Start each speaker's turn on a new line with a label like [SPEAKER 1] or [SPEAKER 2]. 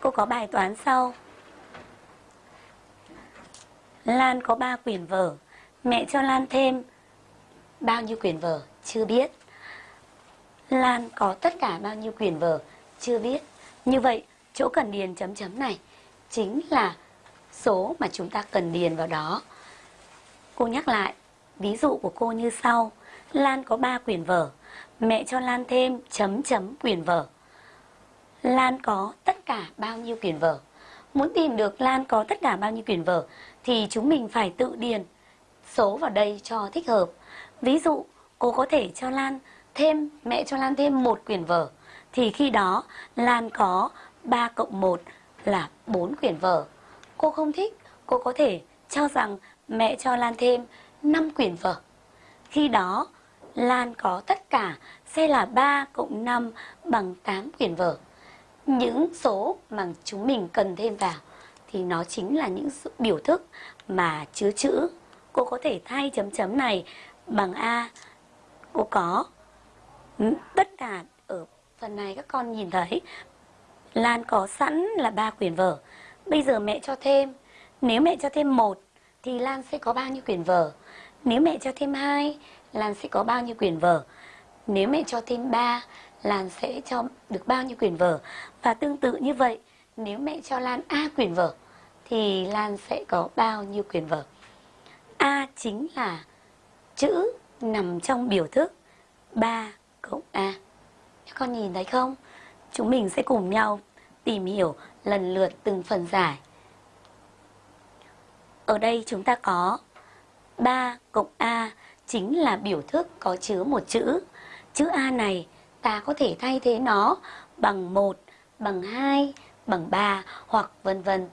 [SPEAKER 1] Cô có bài toán sau. Lan có 3 quyển vở. Mẹ cho Lan thêm bao nhiêu quyển vở? Chưa biết. Lan có tất cả bao nhiêu quyển vở? Chưa biết. Như vậy, chỗ cần điền chấm chấm này chính là số mà chúng ta cần điền vào đó. Cô nhắc lại, ví dụ của cô như sau. Lan có 3 quyển vở. Mẹ cho Lan thêm chấm chấm quyển vở. Lan có tất cả bao nhiêu quyển vở? Muốn tìm được Lan có tất cả bao nhiêu quyển vở thì chúng mình phải tự điền số vào đây cho thích hợp. Ví dụ, cô có thể cho Lan thêm, mẹ cho Lan thêm một quyển vở. Thì khi đó Lan có 3 cộng 1 là 4 quyển vở. Cô không thích, cô có thể cho rằng mẹ cho Lan thêm 5 quyển vở. Khi đó Lan có tất cả sẽ là 3 cộng 5 bằng 8 quyển vở. Những số mà chúng mình cần thêm vào thì nó chính là những biểu thức mà chứa chữ. Cô có thể thay chấm chấm này bằng A. Cô có ừ, tất cả ở phần này các con nhìn thấy Lan có sẵn là ba quyển vở. Bây giờ mẹ cho thêm, nếu mẹ cho thêm một thì Lan sẽ có bao nhiêu quyển vở? Nếu mẹ cho thêm hai, Lan sẽ có bao nhiêu quyển vở? Nếu mẹ cho thêm ba, Lan sẽ cho được bao nhiêu quyển vở? Và tương tự như vậy, nếu mẹ cho Lan A quyển vở thì Lan sẽ có bao nhiêu quyển vở? A chính là chữ nằm trong biểu thức 3 cộng A. Các con nhìn thấy không? Chúng mình sẽ cùng nhau tìm hiểu lần lượt từng phần giải. Ở đây chúng ta có 3 cộng A chính là biểu thức có chứa một chữ. Chữ A này ta có thể thay thế nó bằng 1, bằng 2, bằng 3 hoặc vân vân.